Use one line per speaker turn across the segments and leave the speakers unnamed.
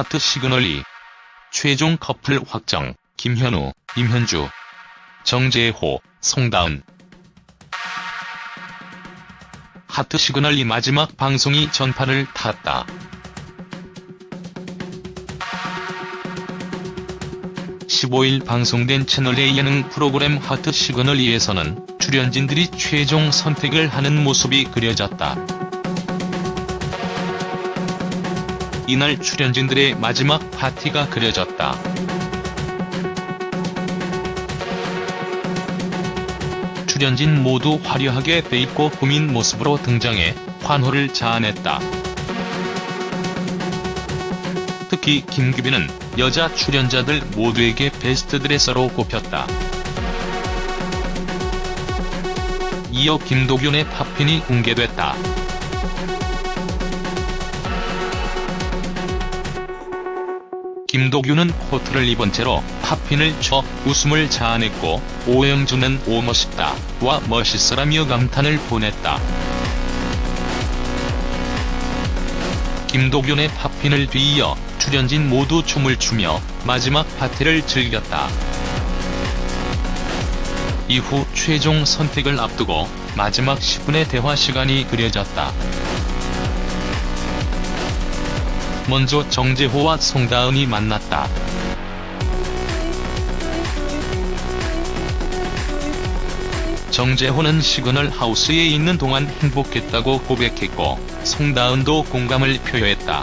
하트 시그널 2 최종 커플 확정 김현우, 임현주, 정재호, 송다은 하트 시그널 2 마지막 방송이 전파를 탔다. 15일 방송된 채널A 예능 프로그램 하트 시그널 2에서는 출연진들이 최종 선택을 하는 모습이 그려졌다. 이날 출연진들의 마지막 파티가 그려졌다. 출연진 모두 화려하게 빼입고 꾸민 모습으로 등장해 환호를 자아냈다. 특히 김규빈은 여자 출연자들 모두에게 베스트 드레서로 꼽혔다. 이어 김도균의 팝핀이 공개됐다. 김도균은 코트를 입은 채로 팝핀을 쳐 웃음을 자아냈고 오영주는 오 멋있다 와 멋있어라며 감탄을 보냈다. 김도균의 팝핀을 뒤이어 출연진 모두 춤을 추며 마지막 파티를 즐겼다. 이후 최종 선택을 앞두고 마지막 10분의 대화 시간이 그려졌다. 먼저 정재호와 송다은이 만났다. 정재호는 시그널 하우스에 있는 동안 행복했다고 고백했고 송다은도 공감을 표했다.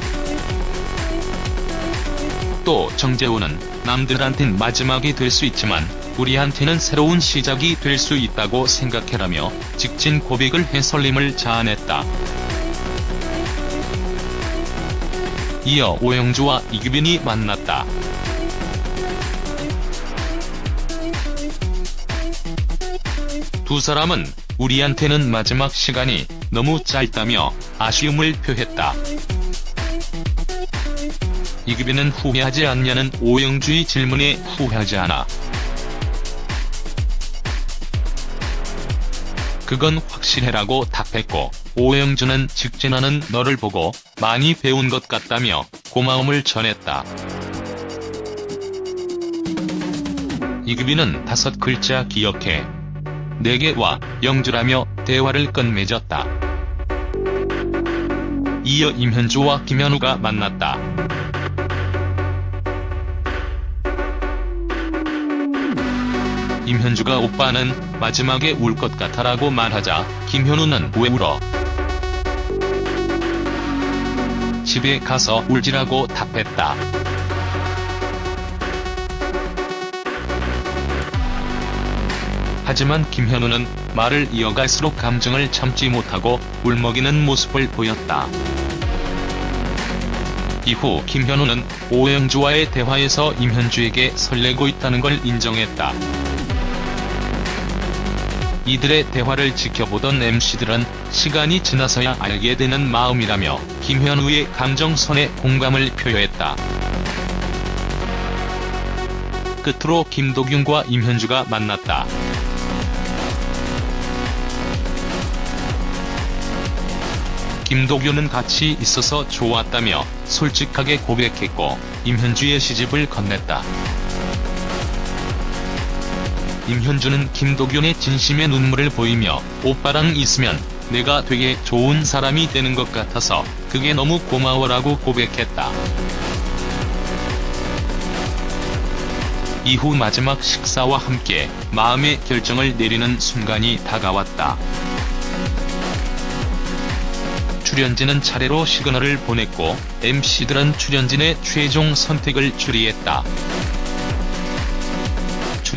또 정재호는 남들한텐 마지막이 될 수 있지만 우리한테는 새로운 시작이 될 수 있다고 생각해라며 직진 고백을 해 설림을 자아냈다. 이어 오영주와 이규빈이 만났다. 두 사람은 우리한테는 마지막 시간이 너무 짧다며 아쉬움을 표했다. 이규빈은 후회하지 않냐는 오영주의 질문에 후회하지 않아. 그건 확실해라고 답했고 오영주는 직진하는 너를 보고 많이 배운 것 같다며 고마움을 전했다. 이규빈은 다섯 글자 기억해. 내게 와 영주라며 대화를 끝맺었다. 이어 임현주와 김현우가 만났다. 임현주가 오빠는 마지막에 울 것 같아라고 말하자 김현우는 왜 울어? 집에 가서 울지라고 답했다. 하지만 김현우는 말을 이어갈수록 감정을 참지 못하고 울먹이는 모습을 보였다. 이후 김현우는 오영주와의 대화에서 임현주에게 설레고 있다는 걸 인정했다. 이들의 대화를 지켜보던 MC들은 시간이 지나서야 알게 되는 마음이라며 김현우의 감정선에 공감을 표했다. 끝으로 김도균과 임현주가 만났다. 김도균은 같이 있어서 좋았다며 솔직하게 고백했고 임현주의 시집을 건넸다. 임현주는 김도균의 진심의 눈물을 보이며 오빠랑 있으면 내가 되게 좋은 사람이 되는 것 같아서 그게 너무 고마워라고 고백했다. 이후 마지막 식사와 함께 마음의 결정을 내리는 순간이 다가왔다. 출연진은 차례로 시그널을 보냈고 MC들은 출연진의 최종 선택을 추리했다.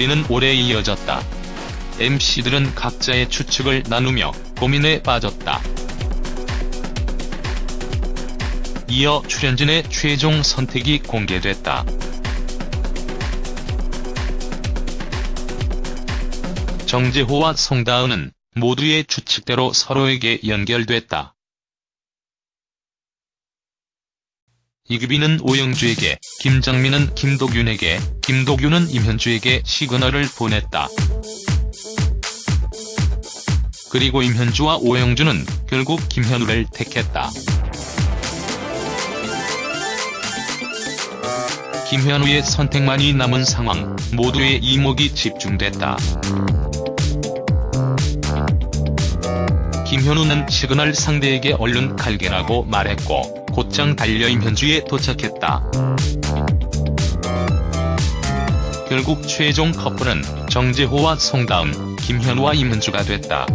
추리는 오래 이어졌다. MC들은 각자의 추측을 나누며 고민에 빠졌다. 이어 출연진의 최종 선택이 공개됐다. 정재호와 송다은은 모두의 추측대로 서로에게 연결됐다. 이규빈은 오영주에게, 김정민은 김도균에게, 김도균은 임현주에게 시그널을 보냈다. 그리고 임현주와 오영주는 결국 김현우를 택했다. 김현우의 선택만이 남은 상황, 모두의 이목이 집중됐다. 김현우는 시그널 상대에게 얼른 갈게라고 말했고 곧장 달려임 현주에 도착했다. 결국 최종 커플은 정재호와 송다음, 김현우와 임현주가 됐다.